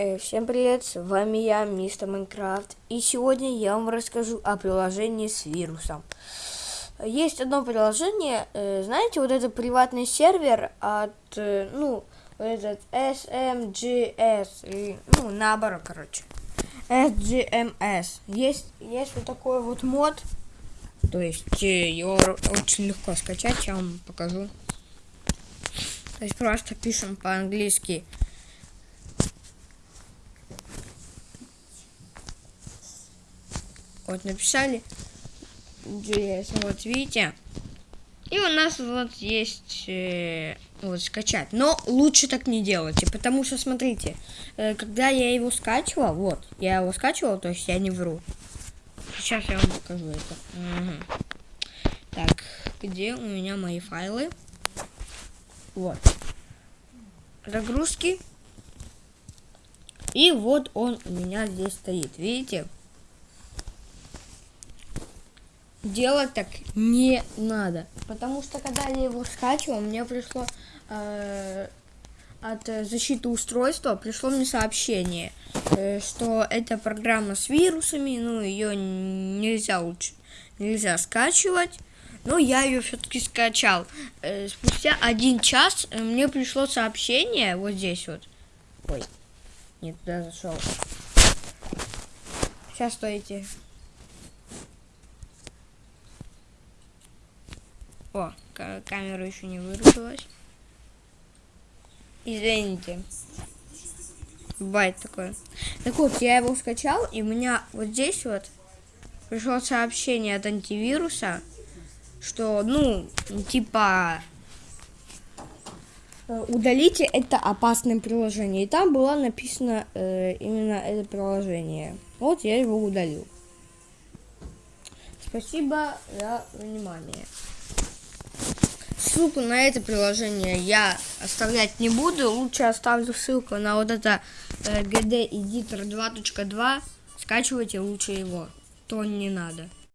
Э, Всем привет, с вами я, мистер Майнкрафт, и сегодня я вам расскажу о приложении с вирусом. Есть одно приложение, э, знаете, вот это приватный сервер от, э, ну, вот этот SMGS, ну, наоборот, короче, SGMS. Есть, есть вот такой вот мод, то есть его очень легко скачать, я вам покажу. То есть просто пишем по-английски Вот написали JS, вот видите. И у нас вот есть э, вот скачать. Но лучше так не делайте, потому что смотрите, э, когда я его скачивал, вот, я его скачивал, то есть я не вру. Сейчас я вам покажу это. Угу. Так, где у меня мои файлы? Вот. Загрузки. И вот он у меня здесь стоит, видите? Делать так не надо. Потому что когда я его скачивал, мне пришло э, от защиты устройства пришло мне сообщение, э, что эта программа с вирусами, ну ее нельзя лучше нельзя скачивать. Но я ее все-таки скачал. Э, спустя один час э, мне пришло сообщение вот здесь вот. Ой, не туда зашел. Сейчас стойте. О, камера еще не вырубилась. Извините. Бывает такое. Так вот, я его скачал, и у меня вот здесь вот пришло сообщение от антивируса, что, ну, типа, э, удалите это опасное приложение. И там было написано э, именно это приложение. Вот я его удалил. Спасибо за внимание. Ссылку на это приложение я оставлять не буду. Лучше оставлю ссылку на вот это э, GD Editor 2.2. Скачивайте лучше его. То не надо.